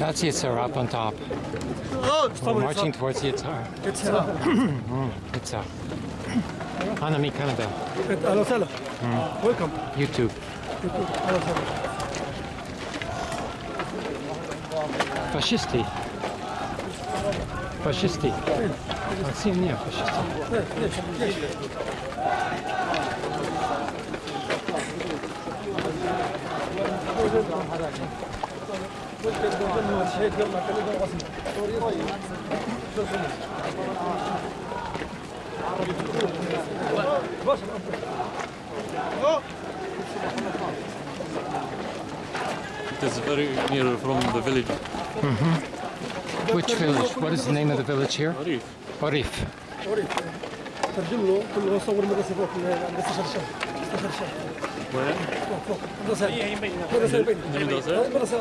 That's Yitzhar up on top. Oh, We're marching towards Yitzhar. Yitzhar. Yitzhar. Hanami Canada. Hello, hello. Mm. Welcome. YouTube. YouTube. Hello, hello. Fascisti. Fascisti. Fascisti. It is very near from the village. Mm-hmm. Which village? What is the name of the village here? Arif. Orif. ترجم له قل له صور مدرسه فوق مدرسه شرشان مدرسه شرشان Where? فوق فوق مدرسة. مدرسة المدرسة؟ مدرسة؟